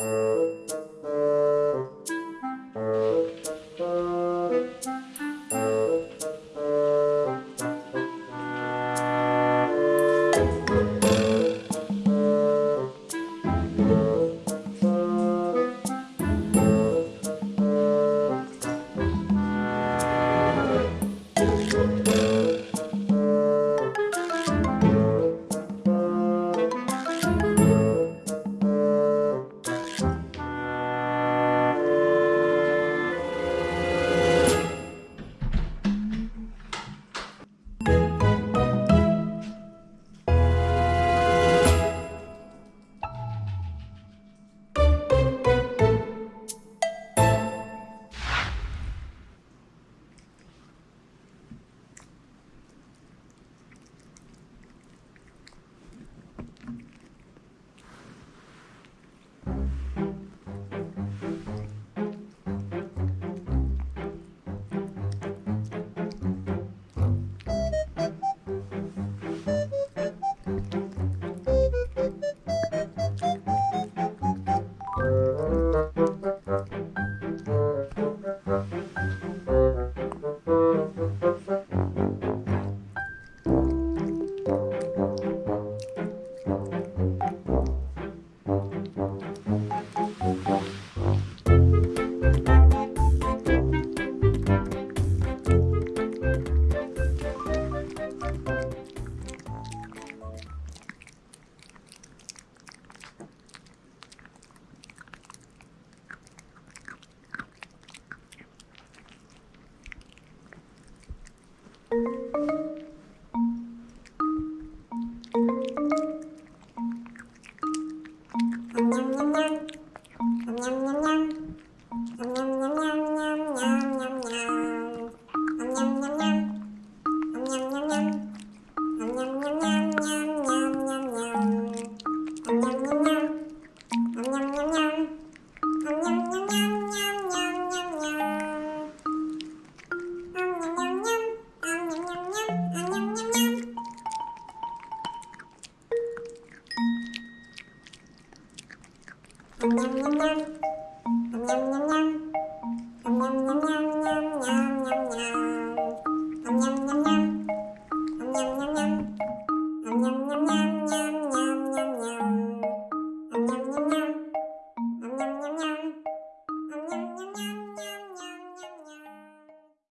Música Yum, yum, yum. Yum, yum, yum, yum. Yum, yum, yum, yum, yum.